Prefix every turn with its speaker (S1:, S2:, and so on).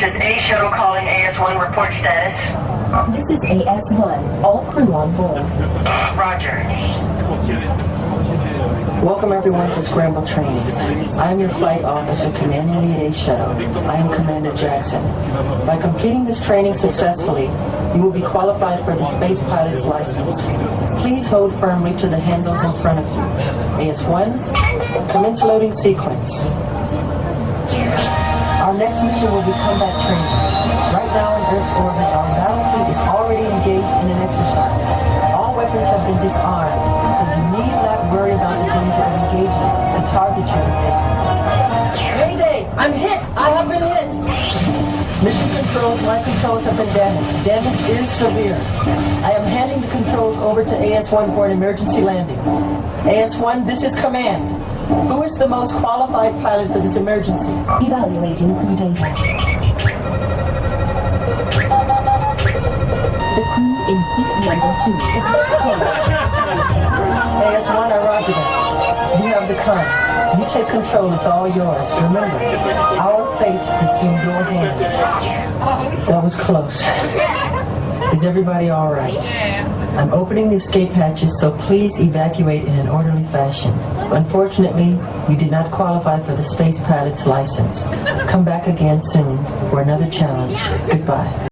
S1: Space Shuttle calling AS-1 report status.
S2: This is AS-1. All crew on board.
S1: Roger.
S3: Welcome everyone to Scramble Training. I am your flight officer commanding the A shuttle. I am Commander Jackson. By completing this training successfully, you will be qualified for the space pilot's license. Please hold firmly to the handles in front of you. AS-1, commence loading sequence. Our next mission will be combat training. Right now in Earth's orbit, our battlefield is already engaged in an exercise. All weapons have been disarmed, so you need not worry about the danger of engagement. The target you Mayday! I'm hit! I have been hit! Mission controls, my controls have been damaged. Damage is severe. I am handing the controls over to AS-1 for an emergency landing. AS-1, this is command. Who is the most qualified pilot for this emergency?
S2: Evaluating crew data. The crew in seat number two.
S3: AS-1, I roger that. You have the con. You take control, it's all yours. Remember, our fate is in your hands. That was close. Is everybody all right? I'm opening the escape hatches, so please evacuate in an orderly fashion. Unfortunately, you did not qualify for the space pilot's license. Come back again soon for another challenge. Goodbye.